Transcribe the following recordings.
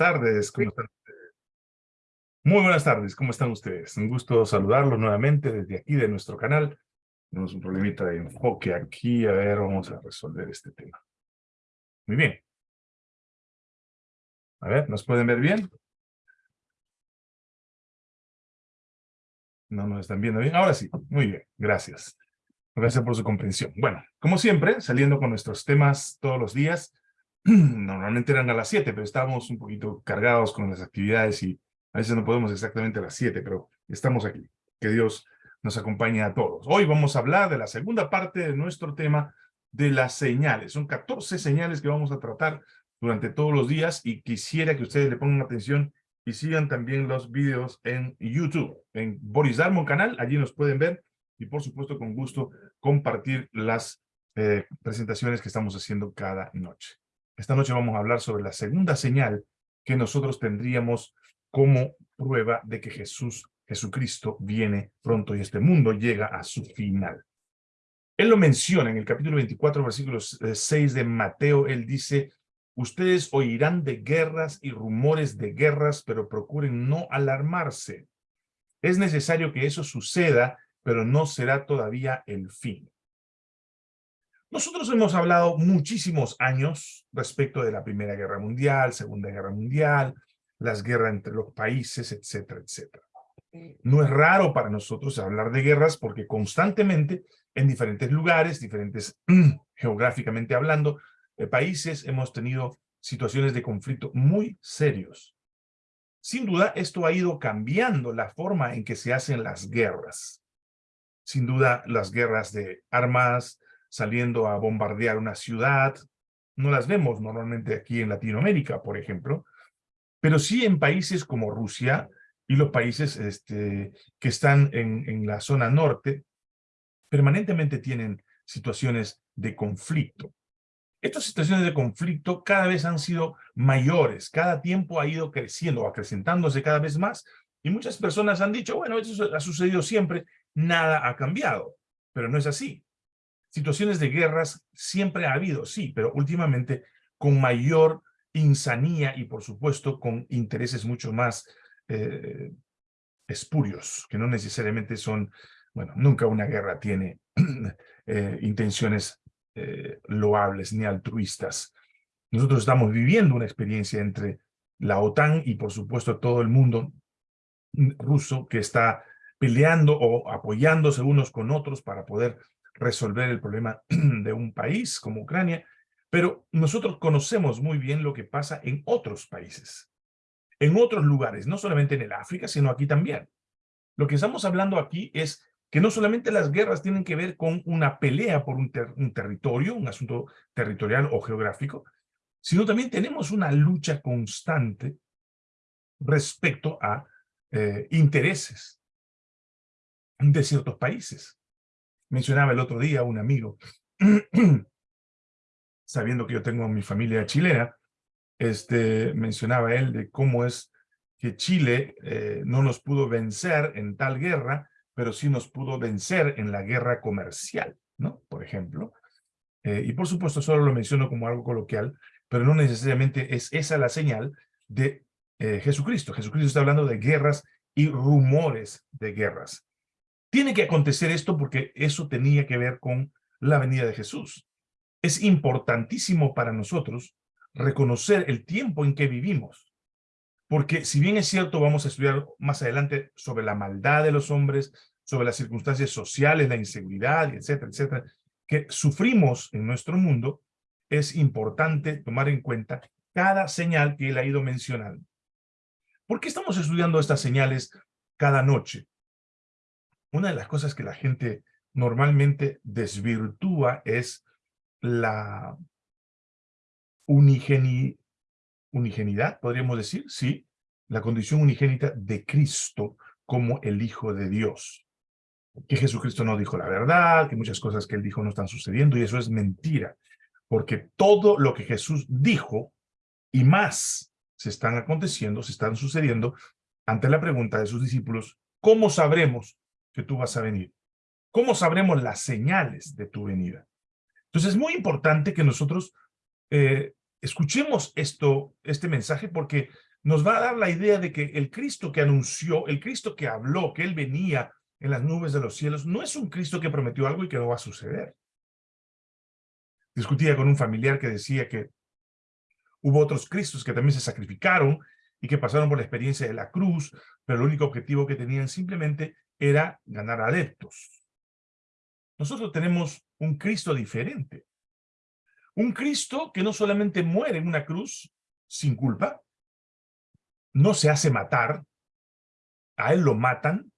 tardes, ¿cómo están ustedes? Muy buenas tardes, ¿cómo están ustedes? Un gusto saludarlos nuevamente desde aquí de nuestro canal. Tenemos un problemita de enfoque aquí, a ver, vamos a resolver este tema. Muy bien. A ver, ¿nos pueden ver bien? No nos están viendo bien. Ahora sí, muy bien, gracias. Gracias por su comprensión. Bueno, como siempre, saliendo con nuestros temas todos los días, normalmente eran a las 7, pero estábamos un poquito cargados con las actividades y a veces no podemos exactamente a las 7, pero estamos aquí. Que Dios nos acompañe a todos. Hoy vamos a hablar de la segunda parte de nuestro tema de las señales. Son 14 señales que vamos a tratar durante todos los días y quisiera que ustedes le pongan atención y sigan también los videos en YouTube, en Boris Darmon canal, allí nos pueden ver y por supuesto con gusto compartir las eh, presentaciones que estamos haciendo cada noche. Esta noche vamos a hablar sobre la segunda señal que nosotros tendríamos como prueba de que Jesús, Jesucristo, viene pronto y este mundo llega a su final. Él lo menciona en el capítulo 24, versículo 6 eh, de Mateo. Él dice, ustedes oirán de guerras y rumores de guerras, pero procuren no alarmarse. Es necesario que eso suceda, pero no será todavía el fin. Nosotros hemos hablado muchísimos años respecto de la Primera Guerra Mundial, Segunda Guerra Mundial, las guerras entre los países, etcétera, etcétera. No es raro para nosotros hablar de guerras porque constantemente en diferentes lugares, diferentes geográficamente hablando, eh, países hemos tenido situaciones de conflicto muy serios. Sin duda, esto ha ido cambiando la forma en que se hacen las guerras. Sin duda, las guerras de armas, saliendo a bombardear una ciudad. No las vemos normalmente aquí en Latinoamérica, por ejemplo, pero sí en países como Rusia y los países este, que están en, en la zona norte, permanentemente tienen situaciones de conflicto. Estas situaciones de conflicto cada vez han sido mayores, cada tiempo ha ido creciendo, acrecentándose cada vez más, y muchas personas han dicho, bueno, eso ha sucedido siempre, nada ha cambiado, pero no es así. Situaciones de guerras siempre ha habido, sí, pero últimamente con mayor insanía y, por supuesto, con intereses mucho más eh, espurios, que no necesariamente son, bueno, nunca una guerra tiene eh, intenciones eh, loables ni altruistas. Nosotros estamos viviendo una experiencia entre la OTAN y, por supuesto, todo el mundo ruso que está peleando o apoyándose unos con otros para poder resolver el problema de un país como Ucrania, pero nosotros conocemos muy bien lo que pasa en otros países, en otros lugares, no solamente en el África, sino aquí también. Lo que estamos hablando aquí es que no solamente las guerras tienen que ver con una pelea por un, territorio, un asunto territorial o geográfico, sino también tenemos una lucha constante respecto a eh, intereses de ciertos países mencionaba el otro día un amigo, sabiendo que yo tengo mi familia chilena, este, mencionaba él de cómo es que Chile eh, no nos pudo vencer en tal guerra, pero sí nos pudo vencer en la guerra comercial, ¿no? Por ejemplo. Eh, y por supuesto solo lo menciono como algo coloquial, pero no necesariamente es esa la señal de eh, Jesucristo. Jesucristo está hablando de guerras y rumores de guerras. Tiene que acontecer esto porque eso tenía que ver con la venida de Jesús. Es importantísimo para nosotros reconocer el tiempo en que vivimos. Porque si bien es cierto, vamos a estudiar más adelante sobre la maldad de los hombres, sobre las circunstancias sociales, la inseguridad, etcétera, etcétera, que sufrimos en nuestro mundo, es importante tomar en cuenta cada señal que él ha ido mencionando. ¿Por qué estamos estudiando estas señales cada noche? Una de las cosas que la gente normalmente desvirtúa es la unigenidad, podríamos decir, sí, la condición unigénita de Cristo como el Hijo de Dios. Que Jesucristo no dijo la verdad, que muchas cosas que él dijo no están sucediendo, y eso es mentira, porque todo lo que Jesús dijo y más se están aconteciendo, se están sucediendo ante la pregunta de sus discípulos, ¿cómo sabremos que tú vas a venir? ¿Cómo sabremos las señales de tu venida? Entonces es muy importante que nosotros eh, escuchemos esto, este mensaje porque nos va a dar la idea de que el Cristo que anunció, el Cristo que habló, que Él venía en las nubes de los cielos, no es un Cristo que prometió algo y que no va a suceder. Discutía con un familiar que decía que hubo otros Cristos que también se sacrificaron y que pasaron por la experiencia de la cruz, pero el único objetivo que tenían simplemente era ganar adeptos. Nosotros tenemos un Cristo diferente. Un Cristo que no solamente muere en una cruz sin culpa, no se hace matar, a él lo matan,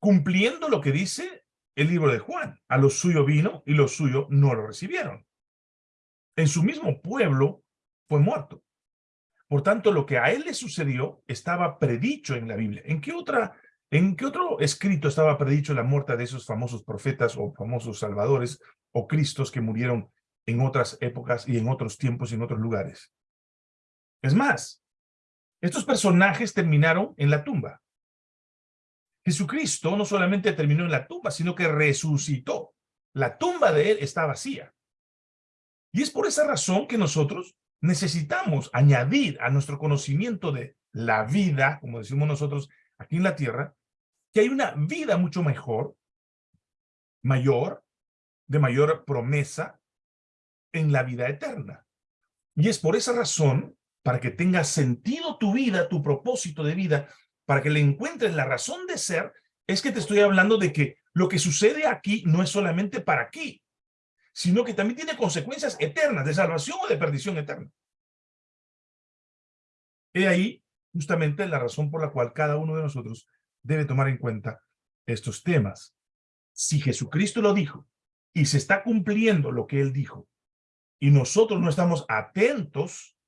cumpliendo lo que dice el libro de Juan. A lo suyo vino y los suyo no lo recibieron. En su mismo pueblo fue muerto. Por tanto, lo que a él le sucedió estaba predicho en la Biblia. ¿En qué, otra, ¿En qué otro escrito estaba predicho la muerte de esos famosos profetas o famosos salvadores o cristos que murieron en otras épocas y en otros tiempos y en otros lugares? Es más, estos personajes terminaron en la tumba. Jesucristo no solamente terminó en la tumba, sino que resucitó. La tumba de él está vacía. Y es por esa razón que nosotros necesitamos añadir a nuestro conocimiento de la vida, como decimos nosotros aquí en la tierra, que hay una vida mucho mejor, mayor, de mayor promesa en la vida eterna. Y es por esa razón, para que tenga sentido tu vida, tu propósito de vida, para que le encuentres la razón de ser, es que te estoy hablando de que lo que sucede aquí no es solamente para aquí, sino que también tiene consecuencias eternas, de salvación o de perdición eterna. He ahí justamente la razón por la cual cada uno de nosotros debe tomar en cuenta estos temas. Si Jesucristo lo dijo y se está cumpliendo lo que Él dijo y nosotros no estamos atentos,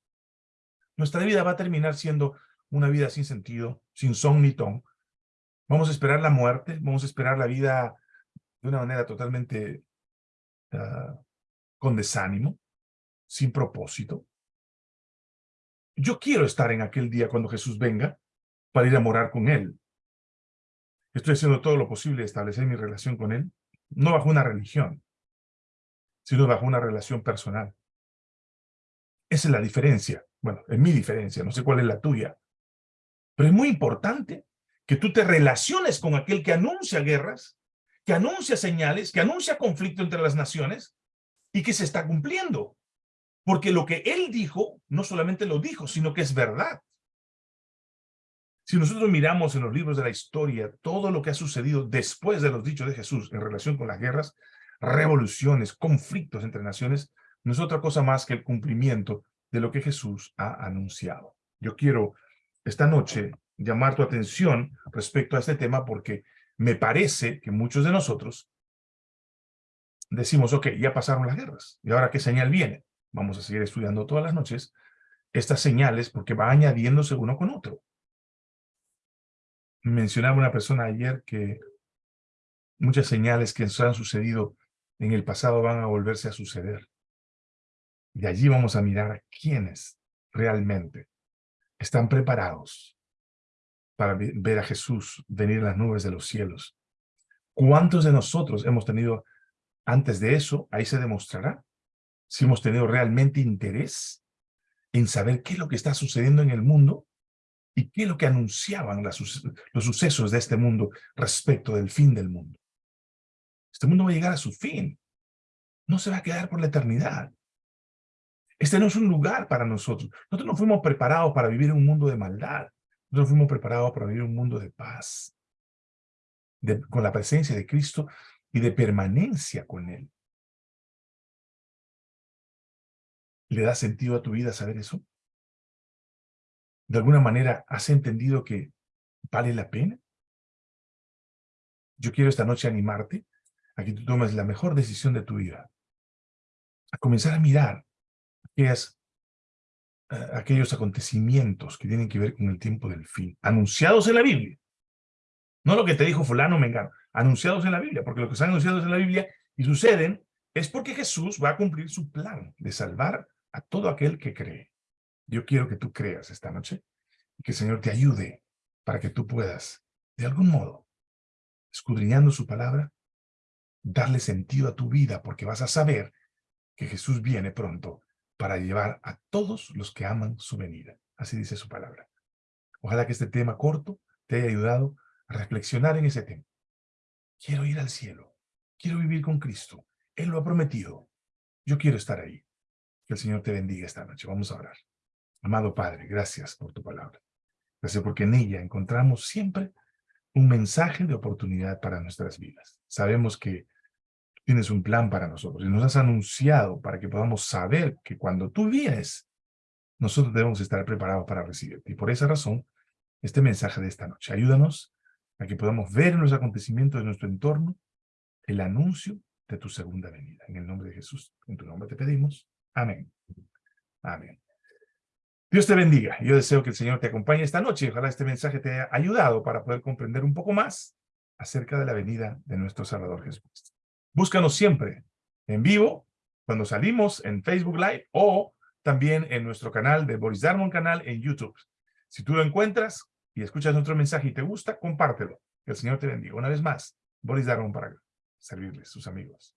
nuestra vida va a terminar siendo una vida sin sentido, sin son ni ton. Vamos a esperar la muerte, vamos a esperar la vida de una manera totalmente Ah, con desánimo, sin propósito. Yo quiero estar en aquel día cuando Jesús venga para ir a morar con Él. Estoy haciendo todo lo posible de establecer mi relación con Él, no bajo una religión, sino bajo una relación personal. Esa es la diferencia. Bueno, es mi diferencia, no sé cuál es la tuya. Pero es muy importante que tú te relaciones con aquel que anuncia guerras, que anuncia señales, que anuncia conflicto entre las naciones y que se está cumpliendo. Porque lo que él dijo, no solamente lo dijo, sino que es verdad. Si nosotros miramos en los libros de la historia todo lo que ha sucedido después de los dichos de Jesús en relación con las guerras, revoluciones, conflictos entre naciones, no es otra cosa más que el cumplimiento de lo que Jesús ha anunciado. Yo quiero esta noche llamar tu atención respecto a este tema porque me parece que muchos de nosotros decimos, ok, ya pasaron las guerras, ¿y ahora qué señal viene? Vamos a seguir estudiando todas las noches estas señales porque va añadiéndose uno con otro. Mencionaba una persona ayer que muchas señales que han sucedido en el pasado van a volverse a suceder. Y allí vamos a mirar a quiénes realmente están preparados para ver a Jesús venir en las nubes de los cielos. ¿Cuántos de nosotros hemos tenido antes de eso? Ahí se demostrará si hemos tenido realmente interés en saber qué es lo que está sucediendo en el mundo y qué es lo que anunciaban los sucesos de este mundo respecto del fin del mundo. Este mundo va a llegar a su fin. No se va a quedar por la eternidad. Este no es un lugar para nosotros. Nosotros no fuimos preparados para vivir en un mundo de maldad. Nosotros fuimos preparados para vivir un mundo de paz, con la presencia de Cristo y de permanencia con Él. ¿Le da sentido a tu vida saber eso? ¿De alguna manera has entendido que vale la pena? Yo quiero esta noche animarte a que tú tomes la mejor decisión de tu vida. A comenzar a mirar aquellas aquellos acontecimientos que tienen que ver con el tiempo del fin, anunciados en la Biblia. No lo que te dijo fulano mengano, anunciados en la Biblia, porque lo que están anunciados en la Biblia y suceden es porque Jesús va a cumplir su plan de salvar a todo aquel que cree. Yo quiero que tú creas esta noche y que el Señor te ayude para que tú puedas, de algún modo, escudriñando su palabra, darle sentido a tu vida, porque vas a saber que Jesús viene pronto para llevar a todos los que aman su venida. Así dice su palabra. Ojalá que este tema corto te haya ayudado a reflexionar en ese tema. Quiero ir al cielo. Quiero vivir con Cristo. Él lo ha prometido. Yo quiero estar ahí. Que el Señor te bendiga esta noche. Vamos a orar. Amado Padre, gracias por tu palabra. Gracias porque en ella encontramos siempre un mensaje de oportunidad para nuestras vidas. Sabemos que tienes un plan para nosotros y nos has anunciado para que podamos saber que cuando tú vienes, nosotros debemos estar preparados para recibirte. Y por esa razón, este mensaje de esta noche. Ayúdanos a que podamos ver en los acontecimientos de nuestro entorno el anuncio de tu segunda venida. En el nombre de Jesús, en tu nombre te pedimos. Amén. Amén. Dios te bendiga. Yo deseo que el Señor te acompañe esta noche. Ojalá este mensaje te haya ayudado para poder comprender un poco más acerca de la venida de nuestro Salvador Jesús. Búscanos siempre en vivo, cuando salimos en Facebook Live o también en nuestro canal de Boris Darmon canal en YouTube. Si tú lo encuentras y escuchas nuestro mensaje y te gusta, compártelo. Que el Señor te bendiga. Una vez más, Boris Darmon para servirles, sus amigos.